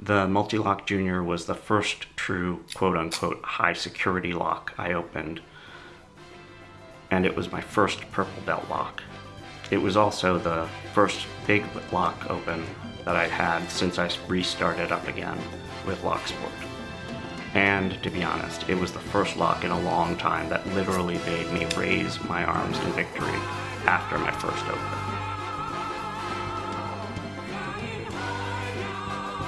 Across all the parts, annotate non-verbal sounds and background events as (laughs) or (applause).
The Mul-T-Lock Junior was the first true quote-unquote high security lock I opened, and it was my first purple belt lock. It was also the first big lock open that I'd had since I restarted up again with Locksport. And to be honest, it was the first lock in a long time that literally made me raise my arms in victory after my first open.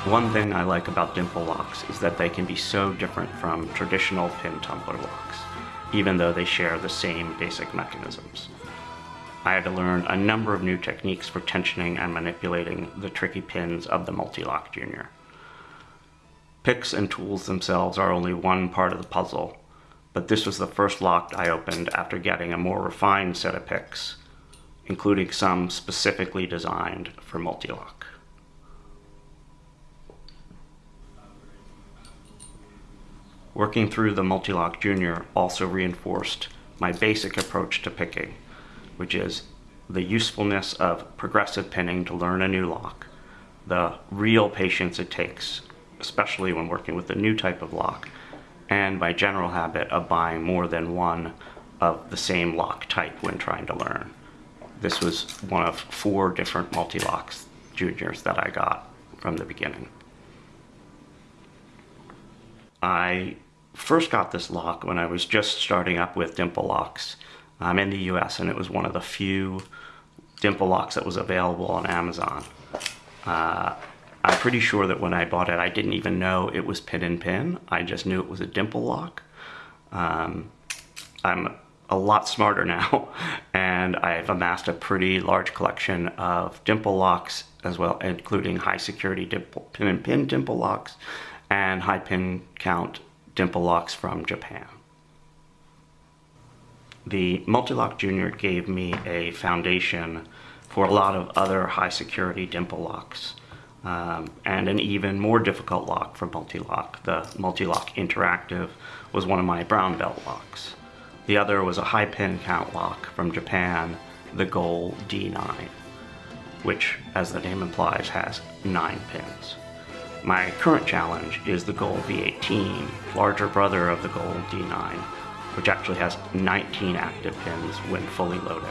One thing I like about dimple locks is that they can be so different from traditional pin tumbler locks, even though they share the same basic mechanisms. I had to learn a number of new techniques for tensioning and manipulating the tricky pins of the Mul-T-Lock Junior. Picks and tools themselves are only one part of the puzzle, but this was the first lock I opened after getting a more refined set of picks, including some specifically designed for Mul-T-Lock. Working through the Mul-T-Lock Junior also reinforced my basic approach to picking, which is the usefulness of progressive pinning to learn a new lock, the real patience it takes especially when working with a new type of lock, and my general habit of buying more than one of the same lock type when trying to learn. This was one of four different Mul-T-Locks juniors that I got from the beginning. I first got this lock when I was just starting up with dimple locks. I'm in the US and it was one of the few dimple locks that was available on Amazon. Uh, I'm pretty sure that when I bought it, I didn't even know it was pin and pin. I just knew it was a dimple lock. Um, I'm a lot smarter (laughs) now, and I've amassed a pretty large collection of dimple locks as well, including high security dimple, pin and pin dimple locks and high pin count dimple locks from Japan. The Mul-T-Lock Junior gave me a foundation for a lot of other high security dimple locks um, and an even more difficult lock for Mul-T-Lock. The Mul-T-Lock Interactive was one of my brown belt locks. The other was a high pin count lock from Japan, the Goal D9, which, as the name implies, has nine pins. My current challenge is the Goal V18, larger brother of the Goal D9, which actually has 19 active pins when fully loaded.